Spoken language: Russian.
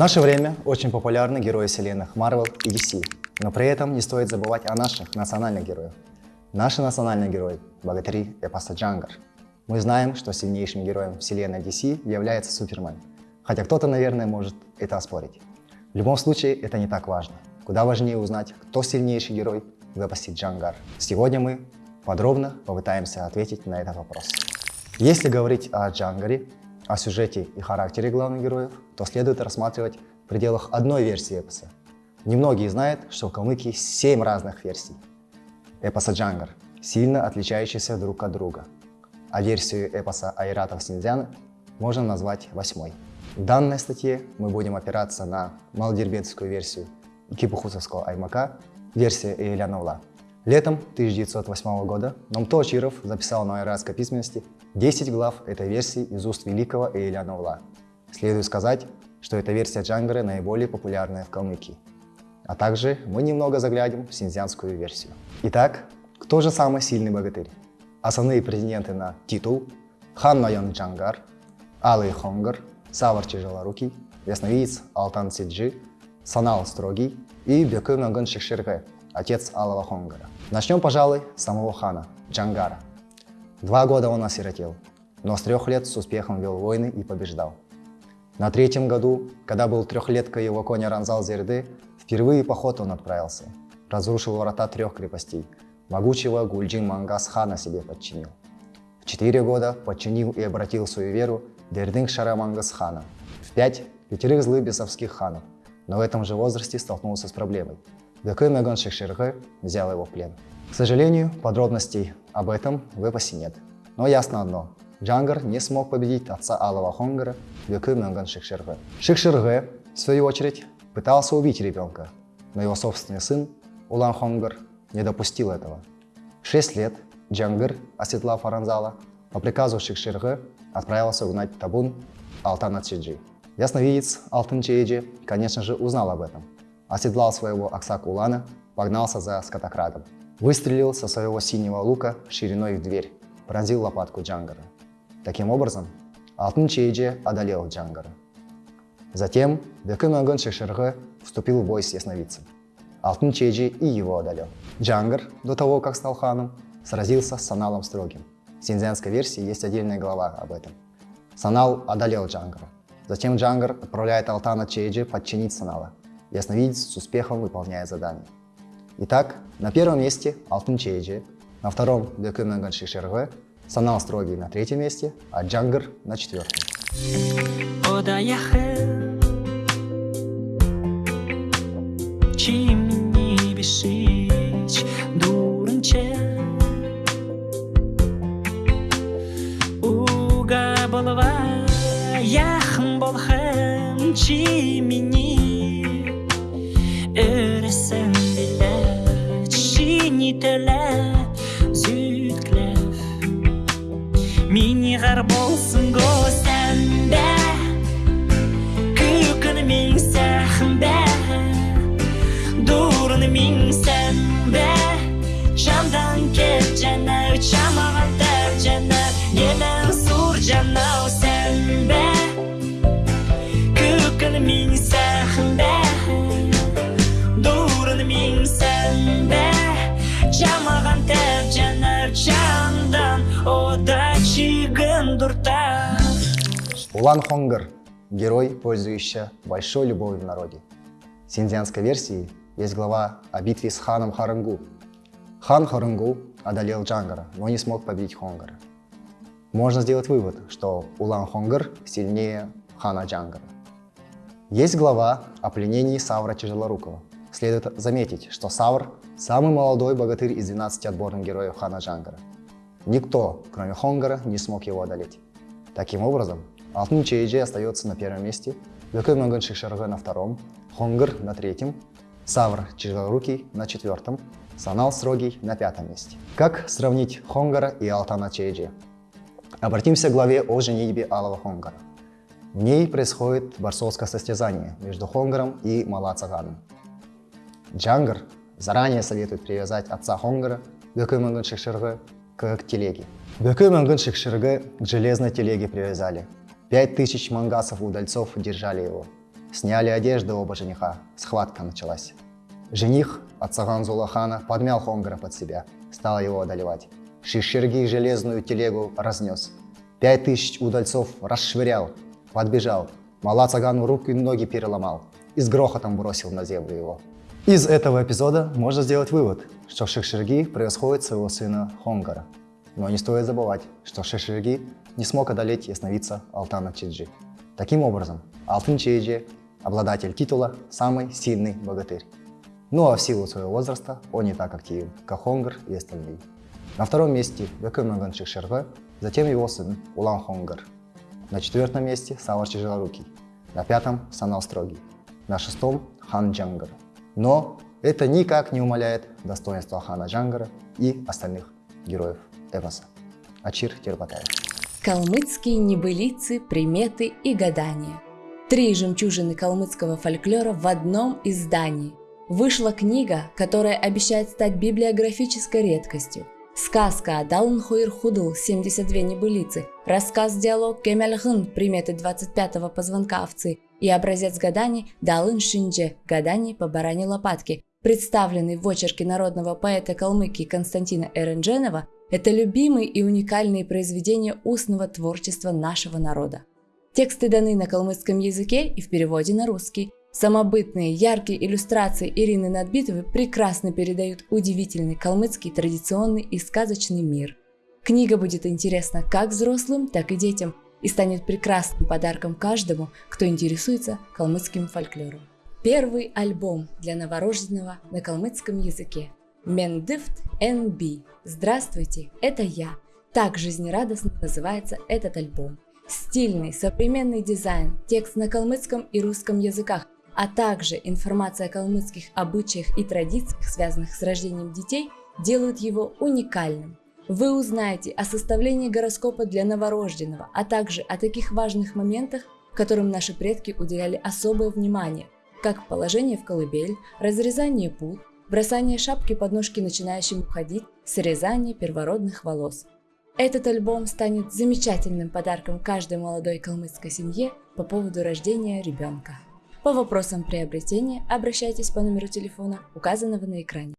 наше время очень популярны герои вселенных Marvel и DC, но при этом не стоит забывать о наших национальных героях. Наши национальные герои – богатыри эпоса Джангар. Мы знаем, что сильнейшим героем вселенной DC является Супермен, хотя кто-то, наверное, может это оспорить. В любом случае, это не так важно. Куда важнее узнать, кто сильнейший герой в эпосе Джангар. Сегодня мы подробно попытаемся ответить на этот вопрос. Если говорить о Джангаре, о сюжете и характере главных героев, то следует рассматривать в пределах одной версии эпоса. Немногие знают, что в Калмыкии 7 разных версий эпоса Джангар, сильно отличающиеся друг от друга, а версию эпоса Айратов Синдзян можно назвать восьмой. В данной статье мы будем опираться на малодербенскую версию Кипухусовского Аймака, версия Иеляновла. Летом 1908 года Номто Чиров записал на айратской письменности 10 глав этой версии из уст великого Ээлян Овла. Следует сказать, что эта версия Джангары наиболее популярная в Калмыкии. А также мы немного заглянем в синьцзянскую версию. Итак, кто же самый сильный богатырь? Основные претенденты на титул – хан Джангар, Алый Хонгар, Савар Тяжелорукий, Ясновидец Алтан Сиджи, Санал Строгий и Бекы Манган Шикширгэ, отец Алого Хонгара. Начнем, пожалуй, с самого хана, Джангара. Два года он осиротел, но с трех лет с успехом вел войны и побеждал. На третьем году, когда был трехлетка его коня Ранзал Зерды, впервые поход он отправился. Разрушил врата трех крепостей. Могучего Гульджин Мангас хана себе подчинил. В четыре года подчинил и обратил свою веру Дердинг Шарамангас хана. В пять – пятерых злых бесовских ханов, но в этом же возрасте столкнулся с проблемой. Бекы Меган Шекширгэ взял его в плен. К сожалению, подробностей об этом в эпосе нет. Но ясно одно Джангар не смог победить отца Алого Хонгара Бекы Мёнган Шикширгэ. Шикширгэ, в свою очередь, пытался убить ребенка, но его собственный сын Улан Хонгар не допустил этого. В 6 лет Джангар, оседлав Аранзала, по приказу Шикширгэ отправился угнать табун Алтана Чейджи. Ясновидец Алтын Чейджи, конечно же, узнал об этом. Оседлал своего Аксак Улана, погнался за скотокрадом. Выстрелил со своего синего лука шириной в дверь, поразил лопатку Джангара. Таким образом, Алтын Чейджи одолел Джангара. Затем Бекы Мёнган Шикширгэ вступил в бой с ясновидцем. Алтын Чейджи и его одолел. Джангар, до того, как стал ханом, сразился с Саналом Строгим. В синьцзянской версии есть отдельная глава об этом. Санал одолел Джангара. Затем Джангар отправляет Алтана Чейджи подчинить Санала. Ясновидец с успехом выполняет задание. Итак, на первом месте Алтын Чейджи, на втором Бекымагон Шишерге, Санал строгий на третьем месте, а Джангар на четвертом. Яхын болхын чимини öresen bile чинителе зүйткілеп минигар болсун го сәнбе мен min мен кет жанау Жамдан ода Улан Хонгар – герой, пользующийся большой любовью в народе. В синьцзянской версии есть глава о битве с ханом Харангу. Хан Харангу одолел Джангара, но не смог победить Хонгара. Можно сделать вывод, что Улан Хонгар сильнее хана Джангара. Есть глава о пленении Савра Тяжелорукого. Следует заметить, что Савр – самый молодой богатырь из 12 отборных героев хана Джангара – Никто, кроме Хонгара, не смог его одолеть. Таким образом, Алтын Чейджи остается на первом месте, Бекы Мёнган Шикширгэ на втором, Хонгар на третьем, Савр Тяжелорукий на четвертом, Санал Строгий на пятом месте. Как сравнить Хонгара и Алтана Чейджи? Обратимся к главе о женитьбе Алого Хонгара. В ней происходит борцовское состязание между Хонгаром и Малацаганом. Джангар заранее советует привязать отца Хонгара, Бекой Манган Шишарга, к телеге. Беки Мангуншик Ширге к железной телеге привязали. Пять тысяч мангасов удальцов держали его. Сняли одежды оба жениха, схватка началась. Жених от Саган Зулахана подмял Хонгара под себя, стал его одолевать. Шишерги железную телегу разнес. Пять тысяч удальцов расшвырял, подбежал. Мала Цагану руки и ноги переломал и с грохотом бросил на землю его. Из этого эпизода можно сделать вывод, что Шишерги превосходит своего сына Хонгара. Но не стоит забывать, что Шишерги не смог одолеть ясновидца Алтана Чиджи. Таким образом, Алтын Чиджи, обладатель титула, самый сильный богатырь. Ну а в силу своего возраста он не так активен, как Хонгар и остальные. На втором месте Бекэмэган Шишерга, затем его сын Улан Хонгар. На четвертом месте Савар Тяжелорукий. На пятом Санал Строгий. На шестом Хан Джангар. Но это никак не умаляет достоинства Хана Джангара и остальных героев эпоса. Ачир Тербатаев. Калмыцкие небылицы, приметы и гадания. Три жемчужины калмыцкого фольклора в одном издании. Вышла книга, которая обещает стать библиографической редкостью. Сказка Далын Хуир Худл 72 небылицы, рассказ-диалог Кемельгын приметы 25-го позвонка овцы и образец гаданий Далын Шиндже гаданий по баране лопатки, представленный в очерке народного поэта Калмыкии Константина Эрендженова, это любимые и уникальные произведения устного творчества нашего народа. Тексты даны на калмыцком языке и в переводе на русский. Самобытные, яркие иллюстрации Ирины Надбитовой прекрасно передают удивительный калмыцкий традиционный и сказочный мир. Книга будет интересна как взрослым, так и детям и станет прекрасным подарком каждому, кто интересуется калмыцким фольклором. Первый альбом для новорожденного на калмыцком языке. Мендифт NB. Здравствуйте, это я. Так жизнерадостно называется этот альбом. Стильный, современный дизайн, текст на калмыцком и русском языках, а также информация о калмыцких обычаях и традициях, связанных с рождением детей, делают его уникальным. Вы узнаете о составлении гороскопа для новорожденного, а также о таких важных моментах, которым наши предки уделяли особое внимание, как положение в колыбель, разрезание пут, бросание шапки под ножки начинающим ходить, срезание первородных волос. Этот альбом станет замечательным подарком каждой молодой калмыцкой семье по поводу рождения ребенка. По вопросам приобретения обращайтесь по номеру телефона, указанного на экране.